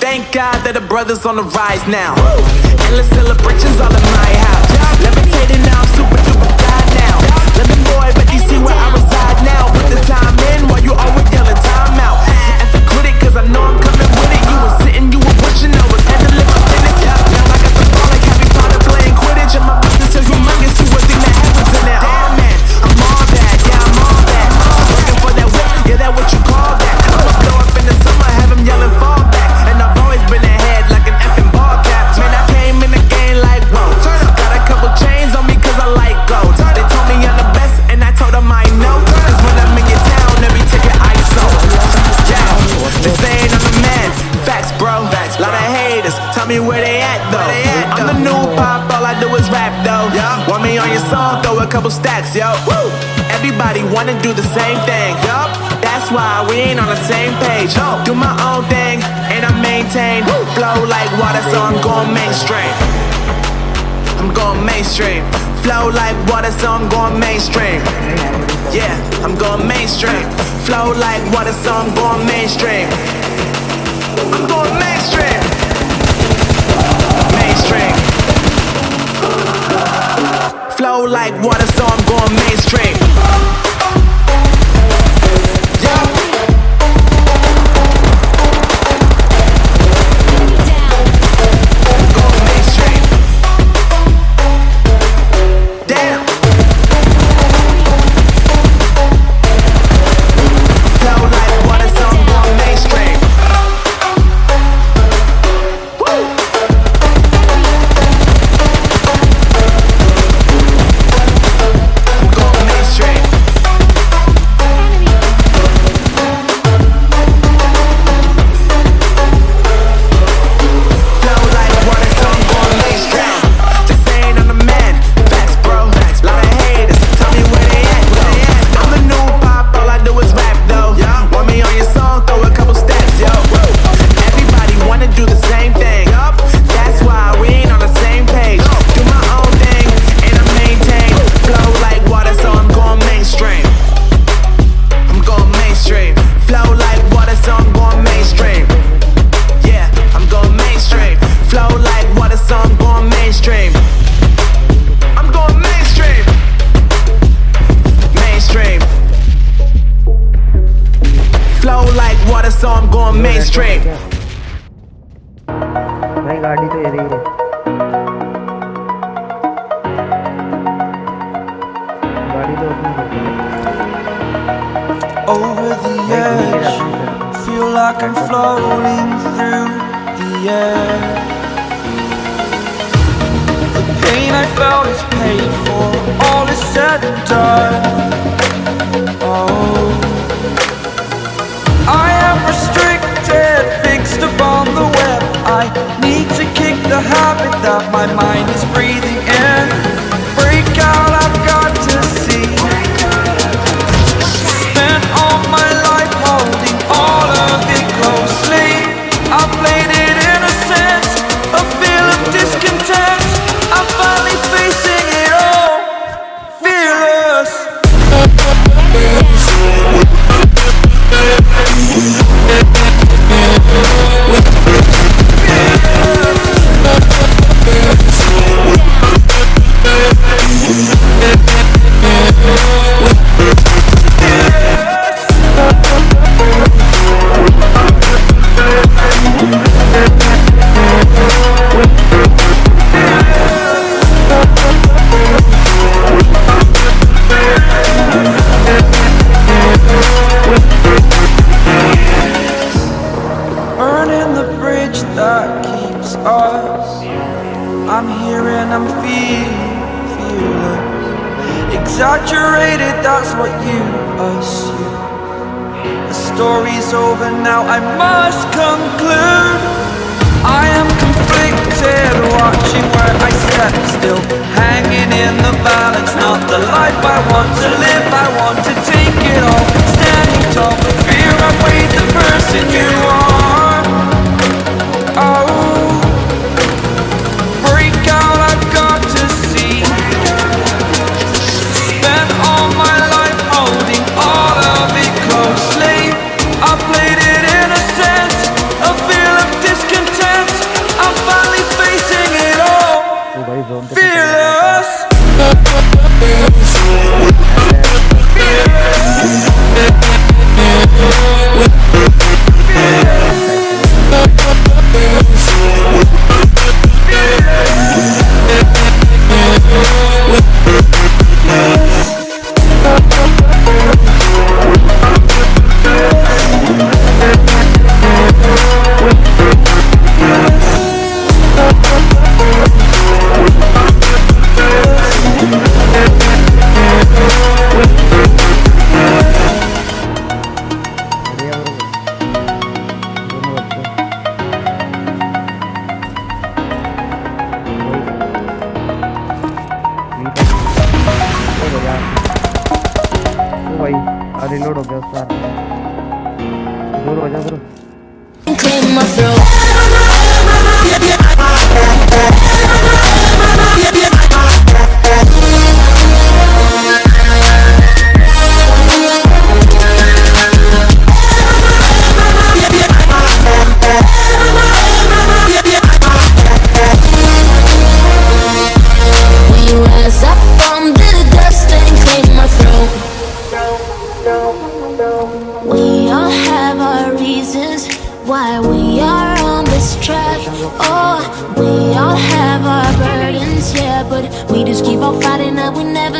thank God that the brother's on the rise now. Endless celebrations all in my house. Levitating now, I'm super duper fly now. Living boy, but you see where I reside now. Put the time in while you always. Me where they at though. they I'm the new pop, all I do is rap though. Want me on your song, throw a couple stacks, yo. Everybody wanna do the same thing. Yup. That's why we ain't on the same page. Do my own thing and I maintain. Flow like water, so I'm going mainstream. I'm going mainstream. Flow like water, so I'm going mainstream. Yeah, I'm going mainstream. Flow like water, so I'm going mainstream. I'm going. Mainstream. Flow edge Feel like I'm floating through the air. The pain I felt is paid for, all is said Exaggerated, that's what you assume. The story's over now, I must conclude. I am conflicted, watching where I step still. Hanging in the balance, not the life I want to live. I want to take it all. Standing tall, but fear I weighed the person you are. el oro que. Fighting and we never